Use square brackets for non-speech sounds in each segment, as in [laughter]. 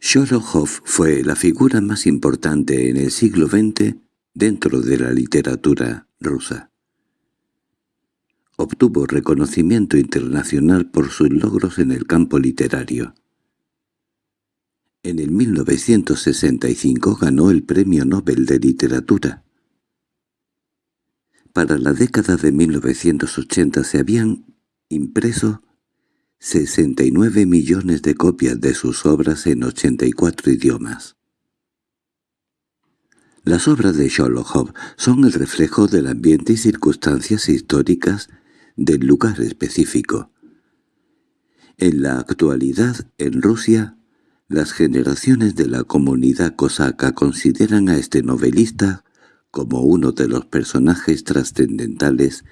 Sholokhov fue la figura más importante en el siglo XX dentro de la literatura rusa. Obtuvo reconocimiento internacional por sus logros en el campo literario. En el 1965 ganó el Premio Nobel de Literatura. Para la década de 1980 se habían impreso 69 millones de copias de sus obras en 84 idiomas. Las obras de Sholokhov son el reflejo del ambiente y circunstancias históricas del lugar específico. En la actualidad, en Rusia, las generaciones de la comunidad cosaca consideran a este novelista como uno de los personajes trascendentales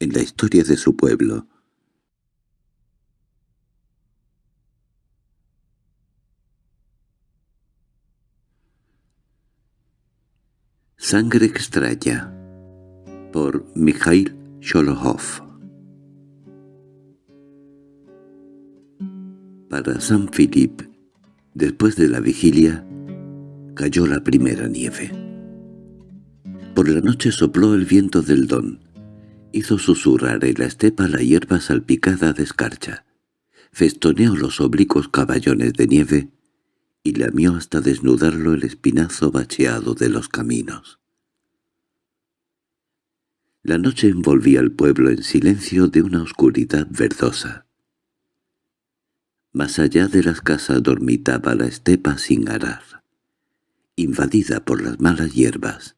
en la historia de su pueblo. Sangre extraña por Mikhail Sholokhov Para San Philip, después de la vigilia, cayó la primera nieve. Por la noche sopló el viento del don, hizo susurrar en la estepa la hierba salpicada de escarcha, festoneó los oblicuos caballones de nieve y lamió hasta desnudarlo el espinazo bacheado de los caminos. La noche envolvía al pueblo en silencio de una oscuridad verdosa. Más allá de las casas dormitaba la estepa sin arar, invadida por las malas hierbas.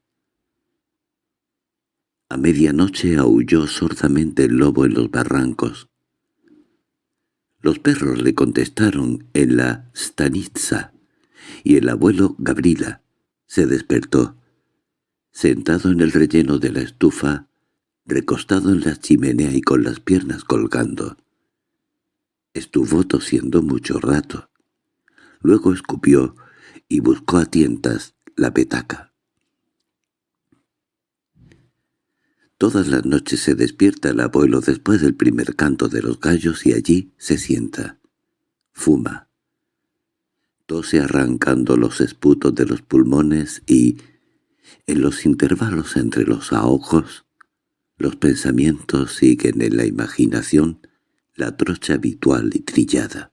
A medianoche aulló sordamente el lobo en los barrancos. Los perros le contestaron en la stanitza, y el abuelo Gabrila se despertó. Sentado en el relleno de la estufa, recostado en la chimenea y con las piernas colgando. Estuvo tosiendo mucho rato. Luego escupió y buscó a tientas la petaca. Todas las noches se despierta el abuelo después del primer canto de los gallos y allí se sienta. Fuma tose arrancando los esputos de los pulmones y, en los intervalos entre los ahogos, los pensamientos siguen en la imaginación la trocha habitual y trillada.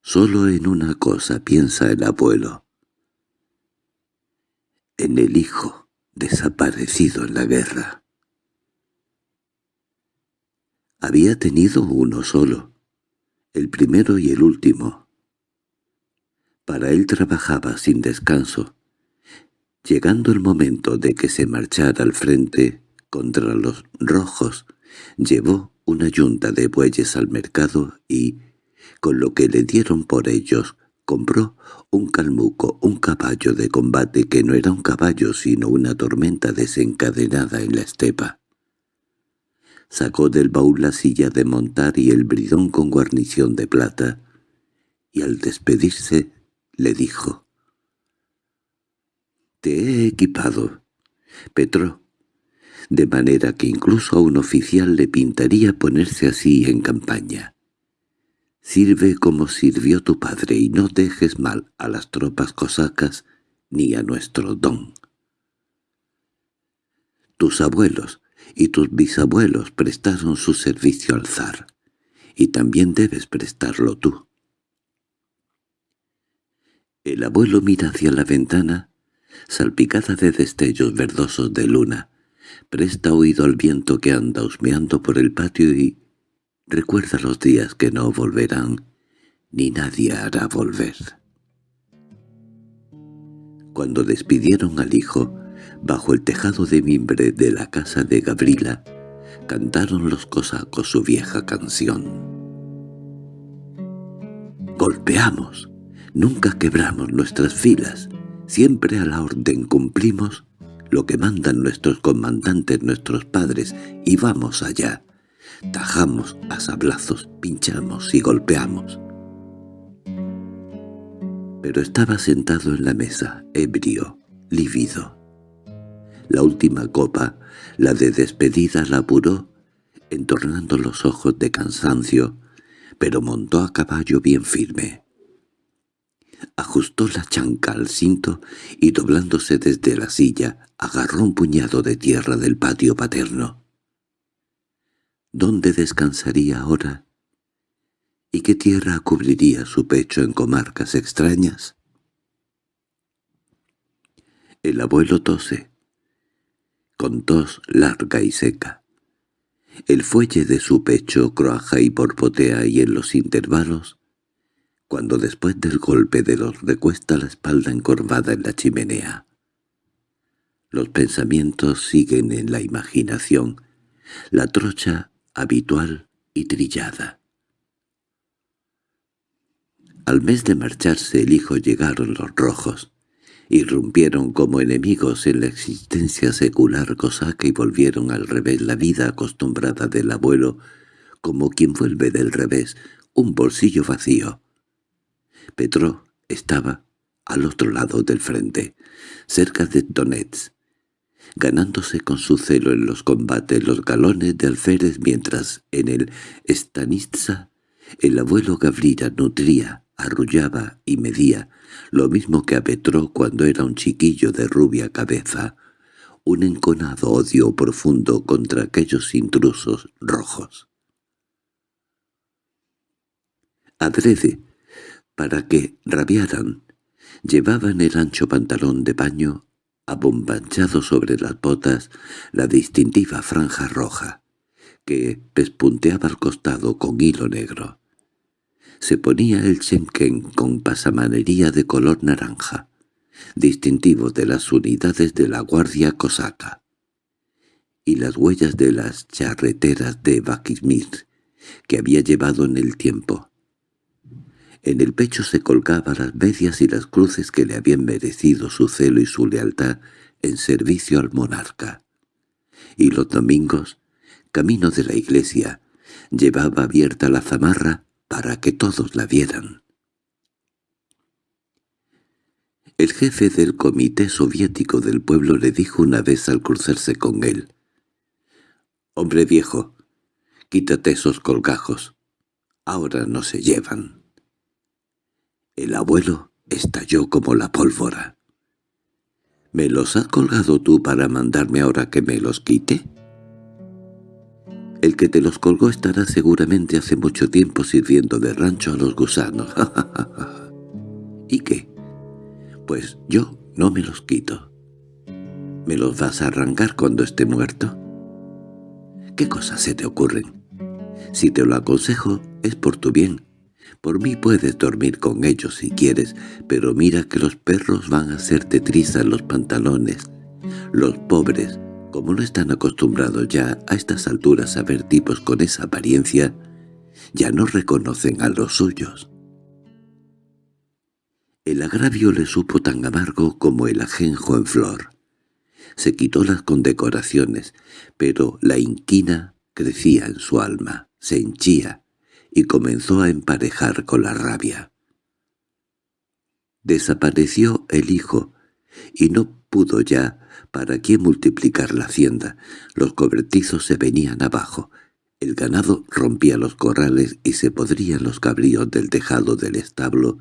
Solo en una cosa piensa el abuelo. En el hijo desaparecido en la guerra. Había tenido uno solo, el primero y el último, para él trabajaba sin descanso. Llegando el momento de que se marchara al frente contra los rojos, llevó una yunta de bueyes al mercado y, con lo que le dieron por ellos, compró un calmuco, un caballo de combate que no era un caballo sino una tormenta desencadenada en la estepa. Sacó del baúl la silla de montar y el bridón con guarnición de plata, y al despedirse le dijo. «Te he equipado, Petro, de manera que incluso a un oficial le pintaría ponerse así en campaña. Sirve como sirvió tu padre y no dejes mal a las tropas cosacas ni a nuestro don. Tus abuelos y tus bisabuelos prestaron su servicio al zar, y también debes prestarlo tú. El abuelo mira hacia la ventana, salpicada de destellos verdosos de luna, presta oído al viento que anda husmeando por el patio y recuerda los días que no volverán, ni nadie hará volver. Cuando despidieron al hijo, bajo el tejado de mimbre de la casa de Gabriela, cantaron los cosacos su vieja canción. «¡Golpeamos!» Nunca quebramos nuestras filas, siempre a la orden cumplimos lo que mandan nuestros comandantes, nuestros padres, y vamos allá. Tajamos a sablazos, pinchamos y golpeamos. Pero estaba sentado en la mesa, ebrio, lívido. La última copa, la de despedida, la apuró, entornando los ojos de cansancio, pero montó a caballo bien firme. Ajustó la chanca al cinto y doblándose desde la silla, agarró un puñado de tierra del patio paterno. ¿Dónde descansaría ahora? ¿Y qué tierra cubriría su pecho en comarcas extrañas? El abuelo tose, con tos larga y seca. El fuelle de su pecho croaja y porpotea y en los intervalos, cuando después del golpe de los recuesta la espalda encorvada en la chimenea. Los pensamientos siguen en la imaginación, la trocha habitual y trillada. Al mes de marcharse el hijo llegaron los rojos, irrumpieron como enemigos en la existencia secular cosaca y volvieron al revés la vida acostumbrada del abuelo, como quien vuelve del revés, un bolsillo vacío. Petro estaba al otro lado del frente, cerca de Donetsk, ganándose con su celo en los combates los galones de alférez mientras en el Stanitza el abuelo Gavrila nutría, arrullaba y medía, lo mismo que a Petro cuando era un chiquillo de rubia cabeza, un enconado odio profundo contra aquellos intrusos rojos. Adrede, para que rabiaran, llevaban el ancho pantalón de paño abombanchado sobre las botas la distintiva franja roja, que pespunteaba al costado con hilo negro. Se ponía el chenquen con pasamanería de color naranja, distintivo de las unidades de la guardia cosaca, y las huellas de las charreteras de Bakismir que había llevado en el tiempo. En el pecho se colgaban las medias y las cruces que le habían merecido su celo y su lealtad en servicio al monarca. Y los domingos, camino de la iglesia, llevaba abierta la zamarra para que todos la vieran. El jefe del comité soviético del pueblo le dijo una vez al cruzarse con él, «Hombre viejo, quítate esos colgajos, ahora no se llevan». El abuelo estalló como la pólvora. —¿Me los has colgado tú para mandarme ahora que me los quite? El que te los colgó estará seguramente hace mucho tiempo sirviendo de rancho a los gusanos. [laughs] ¿Y qué? Pues yo no me los quito. ¿Me los vas a arrancar cuando esté muerto? ¿Qué cosas se te ocurren? Si te lo aconsejo es por tu bien, por mí puedes dormir con ellos si quieres, pero mira que los perros van a hacerte trizas los pantalones. Los pobres, como no están acostumbrados ya a estas alturas a ver tipos con esa apariencia, ya no reconocen a los suyos. El agravio le supo tan amargo como el ajenjo en flor. Se quitó las condecoraciones, pero la inquina crecía en su alma, se henchía, y comenzó a emparejar con la rabia. Desapareció el hijo, y no pudo ya para qué multiplicar la hacienda. Los cobertizos se venían abajo, el ganado rompía los corrales y se podrían los cabríos del tejado del establo,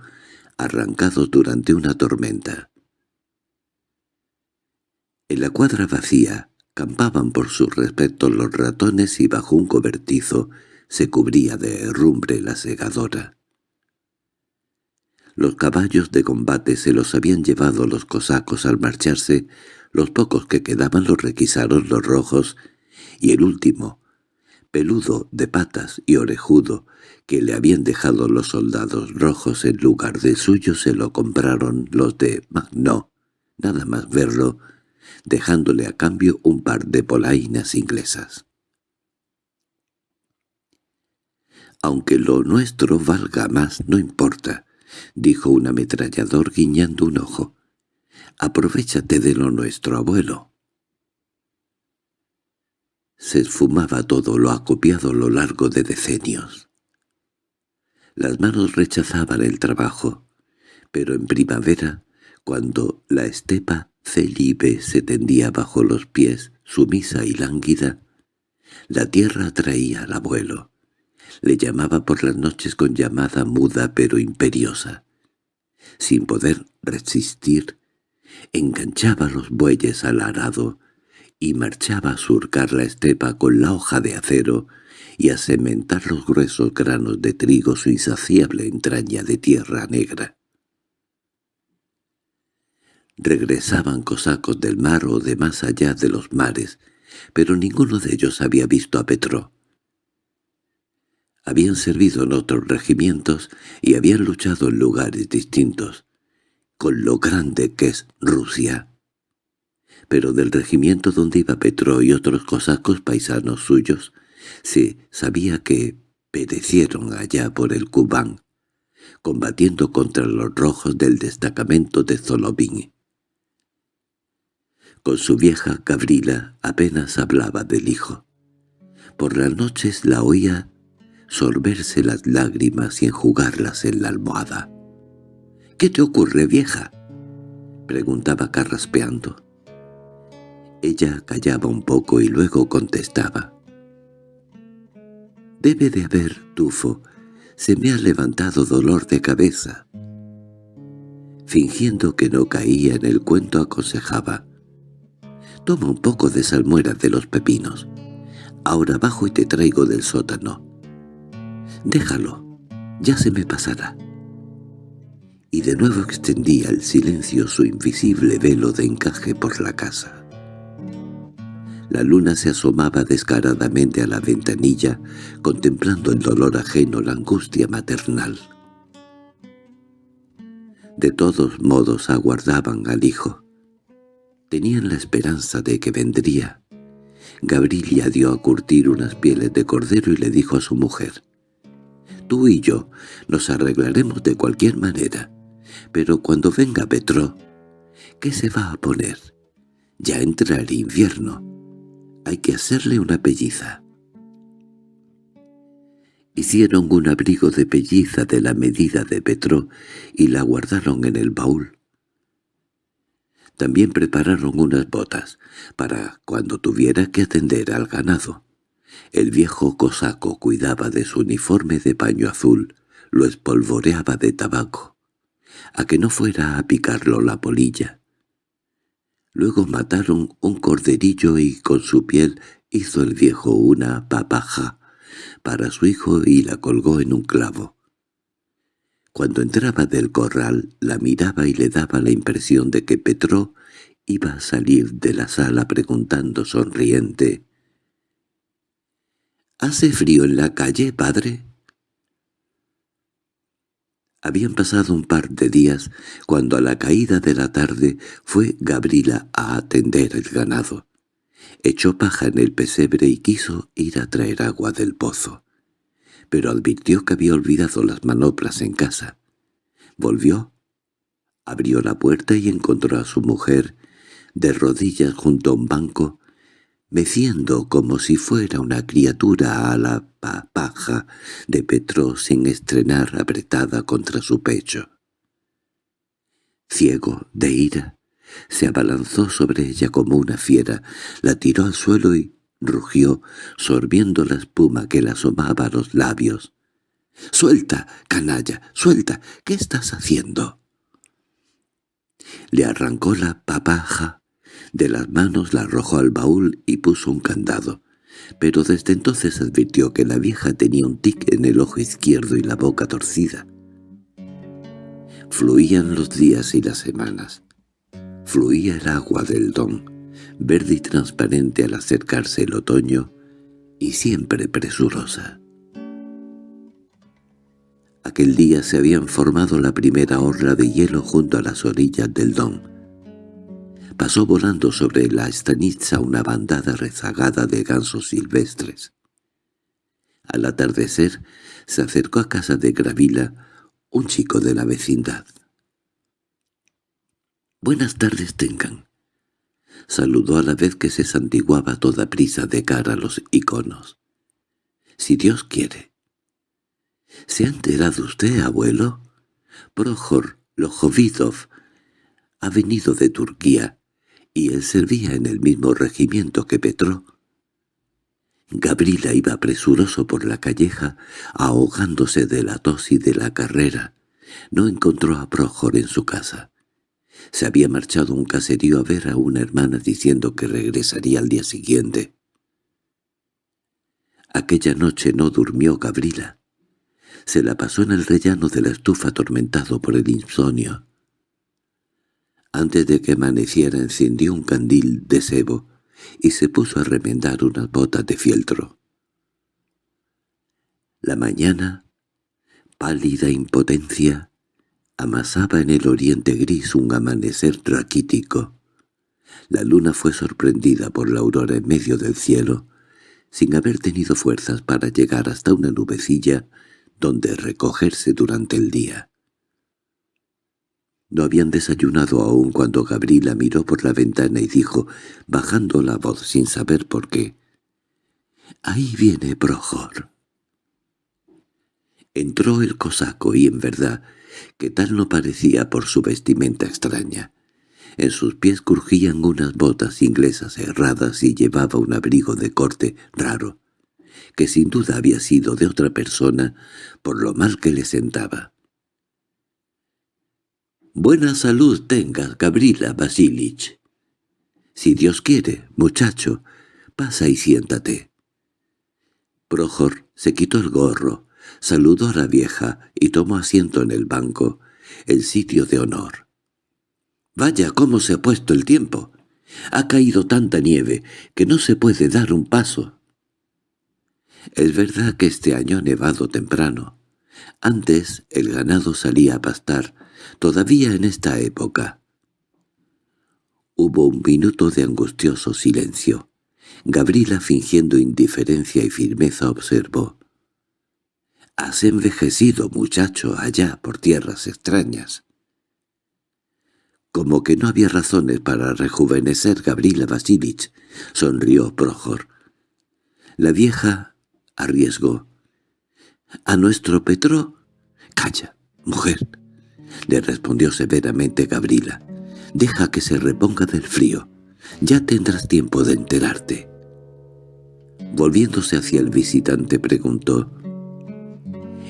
arrancados durante una tormenta. En la cuadra vacía campaban por su respecto los ratones y bajo un cobertizo se cubría de herrumbre la segadora. Los caballos de combate se los habían llevado los cosacos al marcharse, los pocos que quedaban los requisaron los rojos, y el último, peludo de patas y orejudo, que le habían dejado los soldados rojos en lugar de suyo se lo compraron los de Magno, nada más verlo, dejándole a cambio un par de polainas inglesas. Aunque lo nuestro valga más, no importa, dijo un ametrallador guiñando un ojo. Aprovechate de lo nuestro, abuelo. Se esfumaba todo lo acopiado a lo largo de decenios. Las manos rechazaban el trabajo, pero en primavera, cuando la estepa celibe se tendía bajo los pies, sumisa y lánguida, la tierra atraía al abuelo. Le llamaba por las noches con llamada muda pero imperiosa. Sin poder resistir, enganchaba los bueyes al arado y marchaba a surcar la estepa con la hoja de acero y a cementar los gruesos granos de trigo su insaciable entraña de tierra negra. Regresaban cosacos del mar o de más allá de los mares, pero ninguno de ellos había visto a Petro. Habían servido en otros regimientos y habían luchado en lugares distintos, con lo grande que es Rusia. Pero del regimiento donde iba Petro y otros cosacos paisanos suyos, se sabía que perecieron allá por el Kubán, combatiendo contra los rojos del destacamento de Zolobin. Con su vieja Gabrila apenas hablaba del hijo. Por las noches la oía sorberse las lágrimas y enjugarlas en la almohada. —¿Qué te ocurre, vieja? —preguntaba carraspeando. Ella callaba un poco y luego contestaba. Debe de haber tufo. Se me ha levantado dolor de cabeza. Fingiendo que no caía en el cuento aconsejaba. Toma un poco de salmuera de los pepinos. Ahora bajo y te traigo del sótano. Déjalo, ya se me pasará. Y de nuevo extendía el silencio su invisible velo de encaje por la casa. La luna se asomaba descaradamente a la ventanilla, contemplando el dolor ajeno, la angustia maternal. De todos modos aguardaban al hijo. Tenían la esperanza de que vendría. Gabriela dio a curtir unas pieles de cordero y le dijo a su mujer, «Tú y yo nos arreglaremos de cualquier manera, pero cuando venga Petro, ¿qué se va a poner? Ya entra el invierno» hay que hacerle una pelliza. Hicieron un abrigo de pelliza de la medida de Petro y la guardaron en el baúl. También prepararon unas botas, para cuando tuviera que atender al ganado. El viejo cosaco cuidaba de su uniforme de paño azul, lo espolvoreaba de tabaco, a que no fuera a picarlo la polilla. Luego mataron un corderillo y con su piel hizo el viejo una papaja para su hijo y la colgó en un clavo. Cuando entraba del corral la miraba y le daba la impresión de que Petro iba a salir de la sala preguntando sonriente —¿Hace frío en la calle, padre? Habían pasado un par de días cuando a la caída de la tarde fue Gabriela a atender el ganado. Echó paja en el pesebre y quiso ir a traer agua del pozo. Pero advirtió que había olvidado las manoplas en casa. Volvió, abrió la puerta y encontró a su mujer, de rodillas junto a un banco, meciendo como si fuera una criatura a la papaja de Petro sin estrenar apretada contra su pecho. Ciego de ira, se abalanzó sobre ella como una fiera, la tiró al suelo y rugió, sorbiendo la espuma que le asomaba a los labios. —¡Suelta, canalla, suelta! ¿Qué estás haciendo? Le arrancó la papaja de las manos la arrojó al baúl y puso un candado, pero desde entonces advirtió que la vieja tenía un tic en el ojo izquierdo y la boca torcida. Fluían los días y las semanas. Fluía el agua del don, verde y transparente al acercarse el otoño, y siempre presurosa. Aquel día se habían formado la primera orla de hielo junto a las orillas del don, Pasó volando sobre la estanitza una bandada rezagada de gansos silvestres. Al atardecer se acercó a casa de Gravila un chico de la vecindad. «Buenas tardes tengan», saludó a la vez que se santiguaba toda prisa de cara a los iconos. «Si Dios quiere». —¿Se ha enterado usted, abuelo? Prohor Lojovidov ha venido de Turquía y él servía en el mismo regimiento que Petro. Gabriela iba presuroso por la calleja, ahogándose de la tos y de la carrera, No encontró a Prójor en su casa. Se había marchado un caserío a ver a una hermana diciendo que regresaría al día siguiente. Aquella noche no durmió Gabriela. Se la pasó en el rellano de la estufa atormentado por el insomnio. Antes de que amaneciera encendió un candil de sebo y se puso a remendar unas botas de fieltro. La mañana, pálida impotencia, amasaba en el oriente gris un amanecer raquítico. La luna fue sorprendida por la aurora en medio del cielo, sin haber tenido fuerzas para llegar hasta una nubecilla donde recogerse durante el día. No habían desayunado aún cuando Gabriela miró por la ventana y dijo, bajando la voz sin saber por qué, «Ahí viene Projor». Entró el cosaco y en verdad que tal no parecía por su vestimenta extraña. En sus pies crujían unas botas inglesas erradas y llevaba un abrigo de corte raro, que sin duda había sido de otra persona por lo mal que le sentaba. «Buena salud tengas, Gabriela Basilich. Si Dios quiere, muchacho, pasa y siéntate». Projor se quitó el gorro, saludó a la vieja y tomó asiento en el banco, el sitio de honor. «Vaya cómo se ha puesto el tiempo. Ha caído tanta nieve que no se puede dar un paso». Es verdad que este año ha nevado temprano. Antes el ganado salía a pastar, todavía en esta época. Hubo un minuto de angustioso silencio. Gabriela, fingiendo indiferencia y firmeza, observó. «Has envejecido, muchacho, allá por tierras extrañas». Como que no había razones para rejuvenecer Gabriela Vasilich, sonrió Projor. La vieja arriesgó. —¿A nuestro Petro? —Calla, mujer —le respondió severamente Gabriela—. Deja que se reponga del frío. Ya tendrás tiempo de enterarte. Volviéndose hacia el visitante preguntó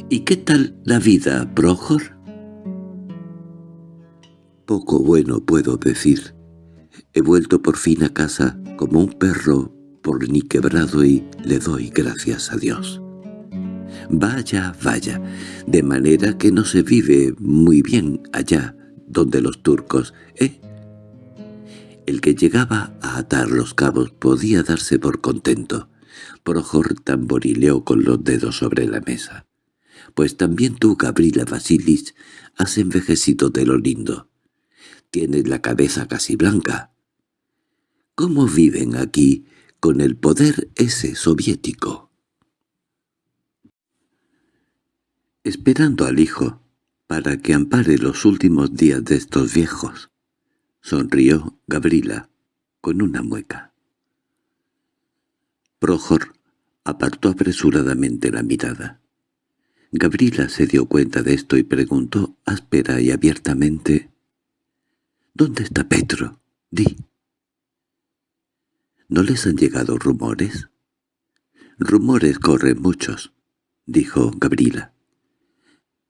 —¿Y qué tal la vida, Projor? Poco bueno puedo decir. He vuelto por fin a casa como un perro por ni quebrado y le doy gracias a Dios. Vaya, vaya, de manera que no se vive muy bien allá donde los turcos, ¿eh? El que llegaba a atar los cabos podía darse por contento. Projor tamborileó con los dedos sobre la mesa. Pues también tú, Gabriela Vasilis, has envejecido de lo lindo. Tienes la cabeza casi blanca. ¿Cómo viven aquí con el poder ese soviético? Esperando al hijo para que ampare los últimos días de estos viejos. Sonrió Gabriela con una mueca. Projor apartó apresuradamente la mirada. Gabriela se dio cuenta de esto y preguntó áspera y abiertamente «¿Dónde está Petro? Di». «¿No les han llegado rumores?» «Rumores corren muchos», dijo Gabriela.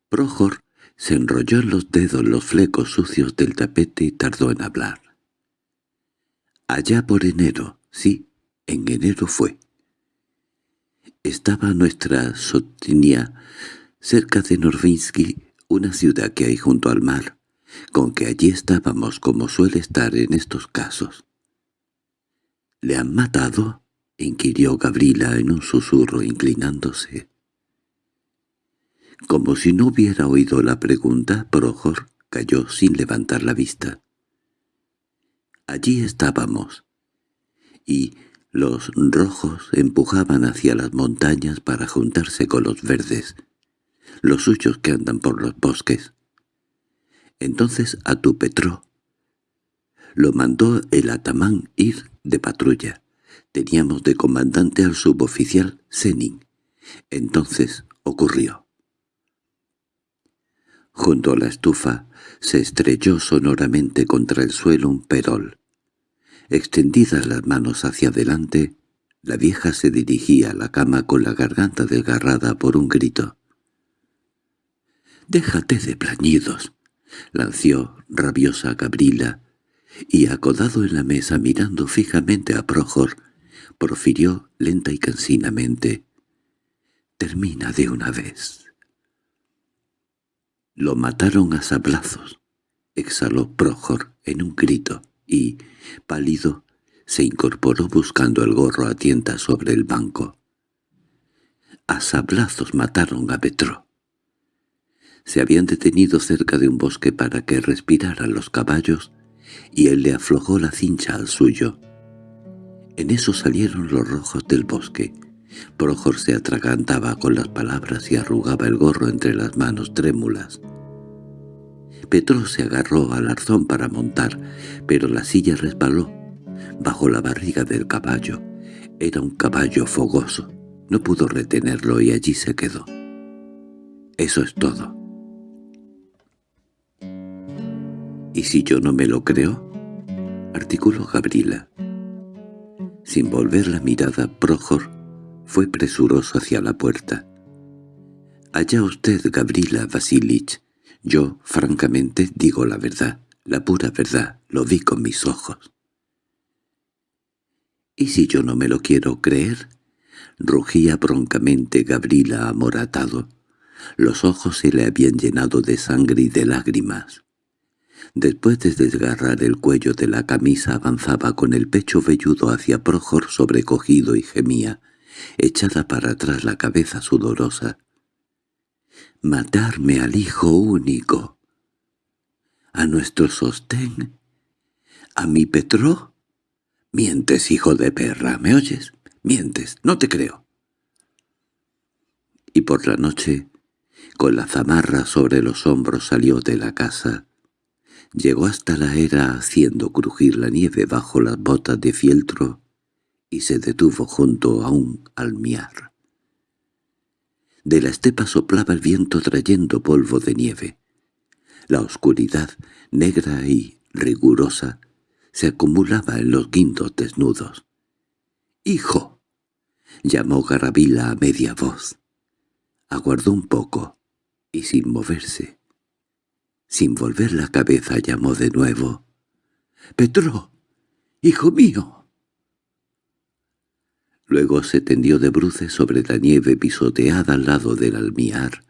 Projor se enrolló en los dedos los flecos sucios del tapete y tardó en hablar. Allá por enero, sí, en enero fue. Estaba nuestra Sotinia, cerca de Norvinsky, una ciudad que hay junto al mar, con que allí estábamos como suele estar en estos casos. —¿Le han matado? —inquirió Gabriela en un susurro inclinándose. Como si no hubiera oído la pregunta, Projor cayó sin levantar la vista. Allí estábamos, y los rojos empujaban hacia las montañas para juntarse con los verdes, los suyos que andan por los bosques. Entonces a tu Petro lo mandó el atamán ir de patrulla. Teníamos de comandante al suboficial Senin. Entonces ocurrió. Junto a la estufa se estrelló sonoramente contra el suelo un perol. Extendidas las manos hacia adelante, la vieja se dirigía a la cama con la garganta desgarrada por un grito. «Déjate de plañidos», lanció rabiosa Gabrila, y acodado en la mesa mirando fijamente a Projor, profirió lenta y cansinamente. «Termina de una vez». Lo mataron a sablazos, exhaló Projor en un grito, y, pálido, se incorporó buscando el gorro a tienta sobre el banco. A sablazos mataron a Petro. Se habían detenido cerca de un bosque para que respiraran los caballos, y él le aflojó la cincha al suyo. En eso salieron los rojos del bosque. Projor se atragantaba con las palabras y arrugaba el gorro entre las manos trémulas. Petro se agarró al arzón para montar, pero la silla resbaló bajo la barriga del caballo. Era un caballo fogoso. No pudo retenerlo y allí se quedó. Eso es todo. —¿Y si yo no me lo creo? —articuló Gabriela. Sin volver la mirada, Projor fue presuroso hacia la puerta. «Allá usted, Gabriela Vasilich. Yo, francamente, digo la verdad, la pura verdad, lo vi con mis ojos». «¿Y si yo no me lo quiero creer?» Rugía broncamente Gabriela amoratado. Los ojos se le habían llenado de sangre y de lágrimas. Después de desgarrar el cuello de la camisa avanzaba con el pecho velludo hacia Projor sobrecogido y gemía, echada para atrás la cabeza sudorosa. «¡Matarme al hijo único! ¿A nuestro sostén? ¿A mi Petro? Mientes, hijo de perra, ¿me oyes? Mientes, no te creo». Y por la noche, con la zamarra sobre los hombros salió de la casa, Llegó hasta la era haciendo crujir la nieve bajo las botas de fieltro y se detuvo junto a un almiar. De la estepa soplaba el viento trayendo polvo de nieve. La oscuridad, negra y rigurosa, se acumulaba en los guindos desnudos. —¡Hijo! —llamó Garabila a media voz. Aguardó un poco, y sin moverse, sin volver la cabeza llamó de nuevo. —¡Petro! ¡Hijo mío! Luego se tendió de bruces sobre la nieve pisoteada al lado del almiar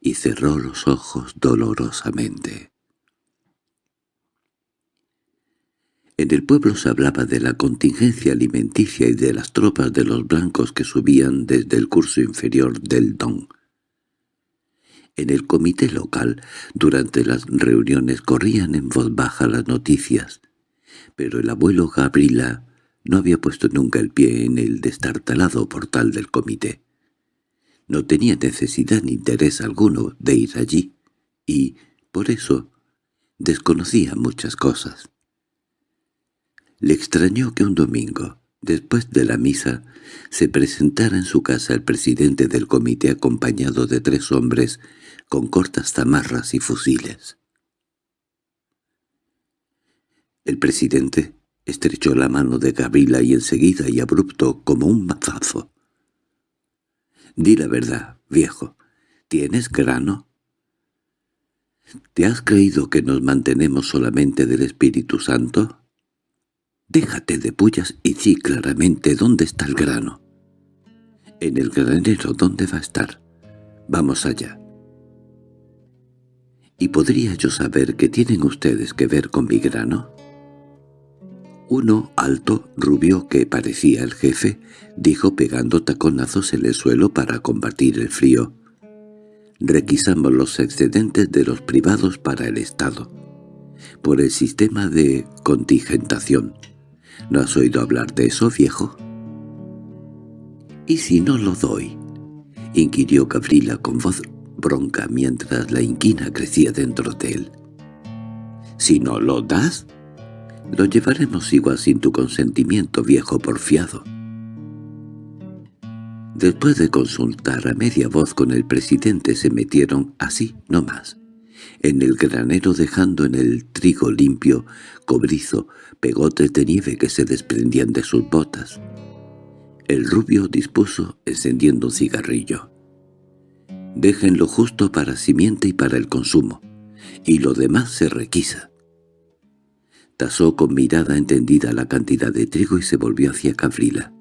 y cerró los ojos dolorosamente. En el pueblo se hablaba de la contingencia alimenticia y de las tropas de los blancos que subían desde el curso inferior del Don. En el comité local, durante las reuniones corrían en voz baja las noticias, pero el abuelo Gabriela no había puesto nunca el pie en el destartalado portal del comité. No tenía necesidad ni interés alguno de ir allí, y, por eso, desconocía muchas cosas. Le extrañó que un domingo, después de la misa, se presentara en su casa el presidente del comité acompañado de tres hombres con cortas zamarras y fusiles. El presidente estrechó la mano de Gabriela y enseguida y abrupto como un mazazo. «Di la verdad, viejo. ¿Tienes grano?» «¿Te has creído que nos mantenemos solamente del Espíritu Santo?» «Déjate de pullas y di claramente dónde está el grano». «En el granero, ¿dónde va a estar?» «Vamos allá». ¿Y podría yo saber qué tienen ustedes que ver con mi grano? Uno, alto, rubio, que parecía el jefe, dijo pegando taconazos en el suelo para combatir el frío. Requisamos los excedentes de los privados para el Estado. Por el sistema de contingentación. ¿No has oído hablar de eso, viejo? —¿Y si no lo doy? —inquirió Gabriela con voz bronca mientras la inquina crecía dentro de él. «Si no lo das, lo llevaremos igual sin tu consentimiento, viejo porfiado». Después de consultar a media voz con el presidente se metieron así, no más, en el granero dejando en el trigo limpio, cobrizo, pegotes de nieve que se desprendían de sus botas. El rubio dispuso encendiendo un cigarrillo. Dejen lo justo para simiente y para el consumo, y lo demás se requisa. Tasó con mirada entendida la cantidad de trigo y se volvió hacia Gavrila.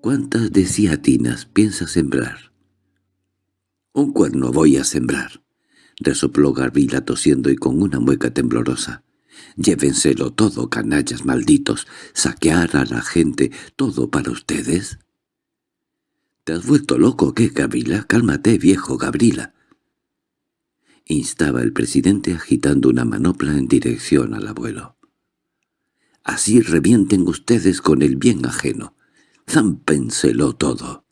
—¿Cuántas deciatinas piensas sembrar? —Un cuerno voy a sembrar —resopló Gavrila tosiendo y con una mueca temblorosa. —Llévenselo todo, canallas malditos, saquear a la gente, todo para ustedes. —¿Te has vuelto loco qué, Gavrila? Cálmate, viejo Gavrila instaba el presidente agitando una manopla en dirección al abuelo. «Así revienten ustedes con el bien ajeno. Zámpenselo todo».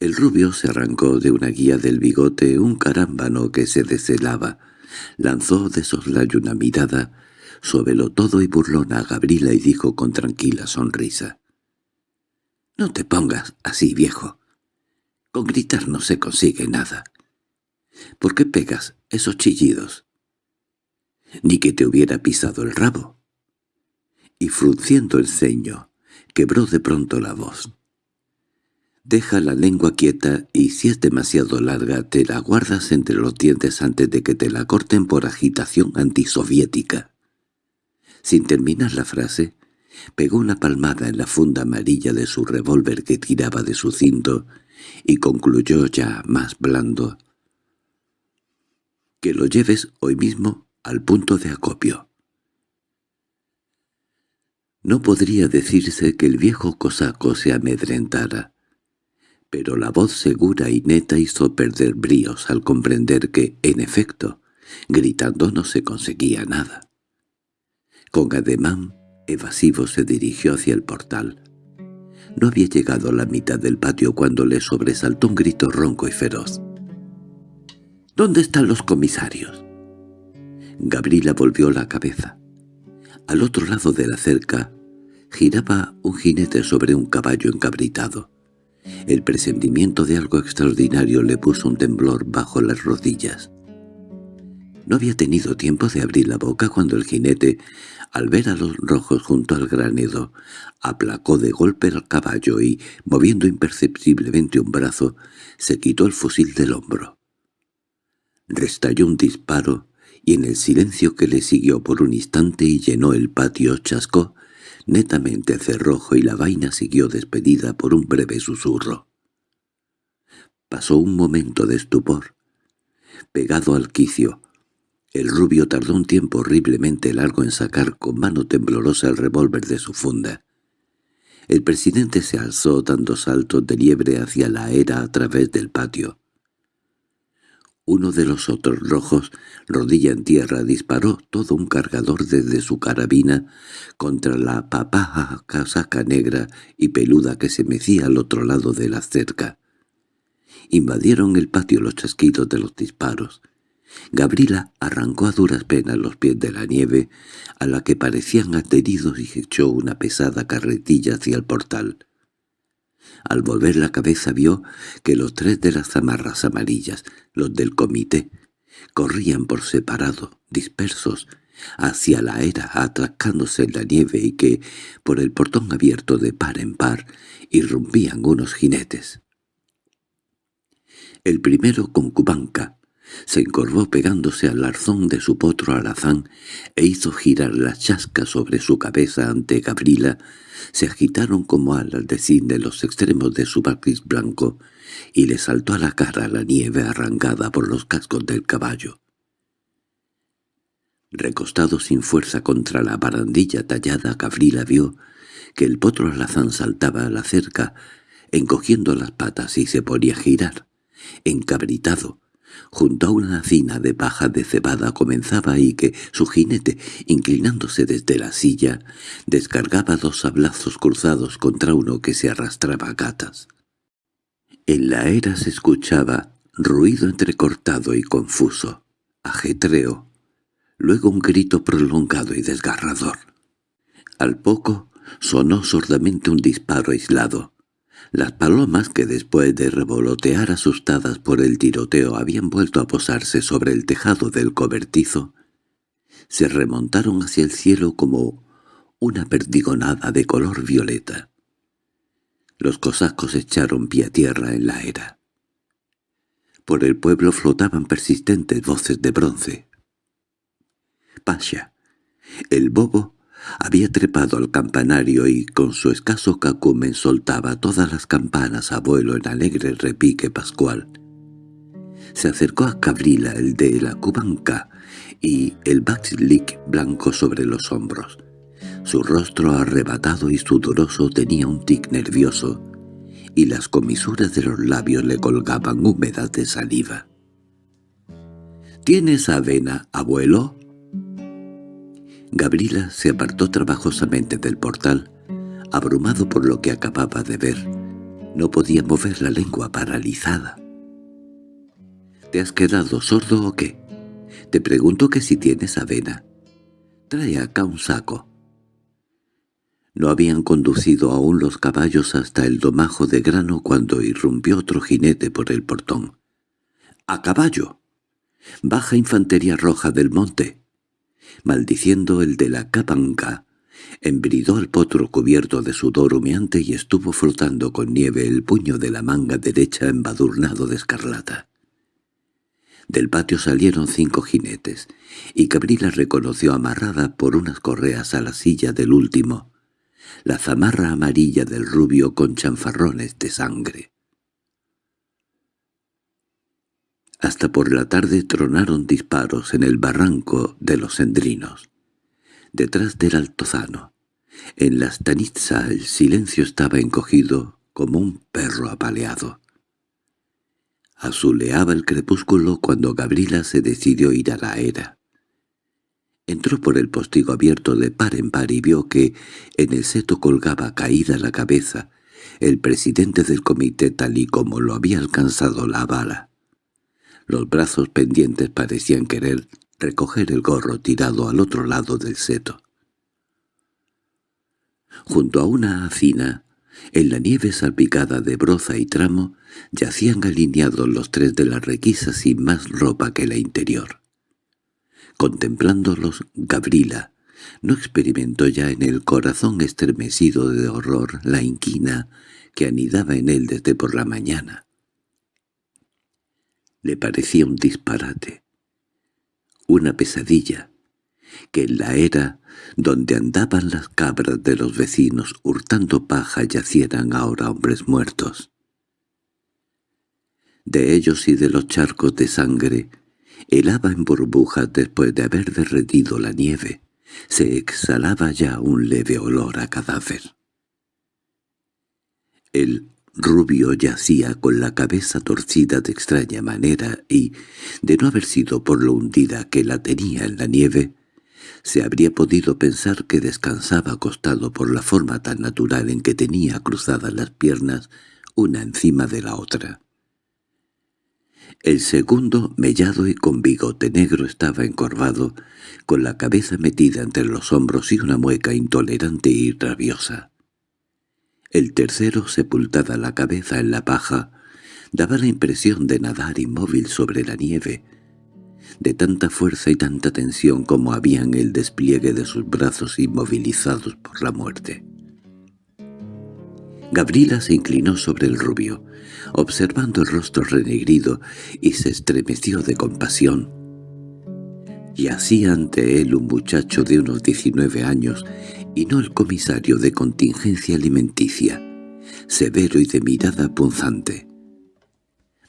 El rubio se arrancó de una guía del bigote un carámbano que se deshelaba, lanzó de soslayo una mirada, lo todo y burlona a Gabriela y dijo con tranquila sonrisa. «No te pongas así, viejo. Con gritar no se consigue nada. ¿Por qué pegas esos chillidos? Ni que te hubiera pisado el rabo. Y frunciendo el ceño, quebró de pronto la voz. Deja la lengua quieta y si es demasiado larga te la guardas entre los dientes antes de que te la corten por agitación antisoviética. Sin terminar la frase, pegó una palmada en la funda amarilla de su revólver que tiraba de su cinto y concluyó ya más blando que lo lleves hoy mismo al punto de acopio. No podría decirse que el viejo cosaco se amedrentara, pero la voz segura y neta hizo perder bríos al comprender que, en efecto, gritando no se conseguía nada. Con ademán evasivo se dirigió hacia el portal. No había llegado a la mitad del patio cuando le sobresaltó un grito ronco y feroz. ¿Dónde están los comisarios? Gabriela volvió la cabeza. Al otro lado de la cerca giraba un jinete sobre un caballo encabritado. El presentimiento de algo extraordinario le puso un temblor bajo las rodillas. No había tenido tiempo de abrir la boca cuando el jinete, al ver a los rojos junto al granedo, aplacó de golpe al caballo y, moviendo imperceptiblemente un brazo, se quitó el fusil del hombro. Restalló un disparo, y en el silencio que le siguió por un instante y llenó el patio chascó, netamente cerrojo y la vaina siguió despedida por un breve susurro. Pasó un momento de estupor. Pegado al quicio, el rubio tardó un tiempo horriblemente largo en sacar con mano temblorosa el revólver de su funda. El presidente se alzó dando saltos de liebre hacia la era a través del patio. Uno de los otros rojos, rodilla en tierra, disparó todo un cargador desde su carabina contra la papaja casaca negra y peluda que se mecía al otro lado de la cerca. Invadieron el patio los chasquidos de los disparos. Gabriela arrancó a duras penas los pies de la nieve, a la que parecían adheridos y echó una pesada carretilla hacia el portal. Al volver la cabeza vio que los tres de las zamarras amarillas, los del comité, corrían por separado, dispersos, hacia la era atracándose en la nieve y que, por el portón abierto de par en par, irrumpían unos jinetes. El primero con cubanca, se encorvó pegándose al arzón de su potro alazán e hizo girar la chasca sobre su cabeza ante Gabriela. Se agitaron como alas de cine los extremos de su barniz blanco y le saltó a la cara la nieve arrancada por los cascos del caballo. Recostado sin fuerza contra la barandilla tallada, Gabriela vio que el potro alazán saltaba a la cerca, encogiendo las patas y se ponía a girar, encabritado, Junto a una hacina de paja de cebada comenzaba ahí que su jinete, inclinándose desde la silla, descargaba dos sablazos cruzados contra uno que se arrastraba a gatas. En la era se escuchaba ruido entrecortado y confuso, ajetreo, luego un grito prolongado y desgarrador. Al poco sonó sordamente un disparo aislado, las palomas que después de revolotear asustadas por el tiroteo habían vuelto a posarse sobre el tejado del cobertizo, se remontaron hacia el cielo como una perdigonada de color violeta. Los cosacos echaron pie a tierra en la era. Por el pueblo flotaban persistentes voces de bronce. Pasha, el bobo, había trepado al campanario y con su escaso cacumen soltaba todas las campanas a vuelo en alegre repique pascual. Se acercó a Cabrila, el de la cubanca, y el backslick blanco sobre los hombros. Su rostro arrebatado y sudoroso tenía un tic nervioso, y las comisuras de los labios le colgaban húmedas de saliva. ¿Tienes avena, abuelo? Gabriela se apartó trabajosamente del portal, abrumado por lo que acababa de ver. No podía mover la lengua paralizada. —¿Te has quedado sordo o qué? Te pregunto que si tienes avena. Trae acá un saco. No habían conducido aún los caballos hasta el domajo de grano cuando irrumpió otro jinete por el portón. —¡A caballo! —Baja infantería roja del monte. Maldiciendo el de la capanca, embridó al potro cubierto de sudor humeante y estuvo frotando con nieve el puño de la manga derecha embadurnado de escarlata. Del patio salieron cinco jinetes, y Cabrila reconoció amarrada por unas correas a la silla del último, la zamarra amarilla del rubio con chanfarrones de sangre. Hasta por la tarde tronaron disparos en el barranco de los Endrinos. Detrás del altozano, en la stanitza el silencio estaba encogido como un perro apaleado. Azuleaba el crepúsculo cuando Gabriela se decidió ir a la era. Entró por el postigo abierto de par en par y vio que en el seto colgaba caída la cabeza el presidente del comité tal y como lo había alcanzado la bala. Los brazos pendientes parecían querer recoger el gorro tirado al otro lado del seto. Junto a una hacina, en la nieve salpicada de broza y tramo, yacían alineados los tres de la requisa sin más ropa que la interior. Contemplándolos, Gabriela no experimentó ya en el corazón estremecido de horror la inquina que anidaba en él desde por la mañana le parecía un disparate, una pesadilla, que en la era donde andaban las cabras de los vecinos hurtando paja yacieran ahora hombres muertos. De ellos y de los charcos de sangre, helaba en burbujas después de haber derretido la nieve, se exhalaba ya un leve olor a cadáver. El Rubio yacía con la cabeza torcida de extraña manera y, de no haber sido por lo hundida que la tenía en la nieve, se habría podido pensar que descansaba acostado por la forma tan natural en que tenía cruzadas las piernas una encima de la otra. El segundo, mellado y con bigote negro, estaba encorvado, con la cabeza metida entre los hombros y una mueca intolerante y rabiosa. El tercero, sepultada la cabeza en la paja, daba la impresión de nadar inmóvil sobre la nieve, de tanta fuerza y tanta tensión como había en el despliegue de sus brazos inmovilizados por la muerte. Gabriela se inclinó sobre el rubio, observando el rostro renegrido, y se estremeció de compasión. Yacía ante él un muchacho de unos diecinueve años, y no el comisario de contingencia alimenticia, severo y de mirada punzante.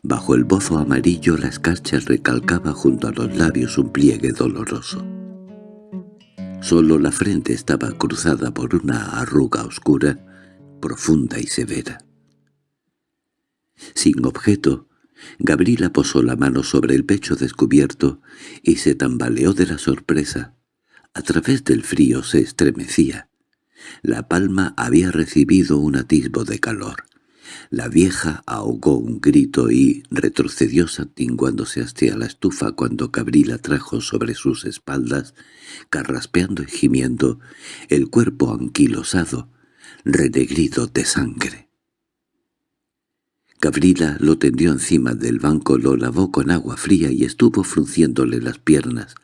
Bajo el bozo amarillo la escarcha recalcaba junto a los labios un pliegue doloroso. Solo la frente estaba cruzada por una arruga oscura, profunda y severa. Sin objeto, Gabriela posó la mano sobre el pecho descubierto y se tambaleó de la sorpresa. A través del frío se estremecía. La palma había recibido un atisbo de calor. La vieja ahogó un grito y retrocedió santinguándose hacia la estufa cuando Cabrila trajo sobre sus espaldas, carraspeando y gimiendo, el cuerpo anquilosado, renegrido de sangre. Gabriela lo tendió encima del banco, lo lavó con agua fría y estuvo frunciéndole las piernas,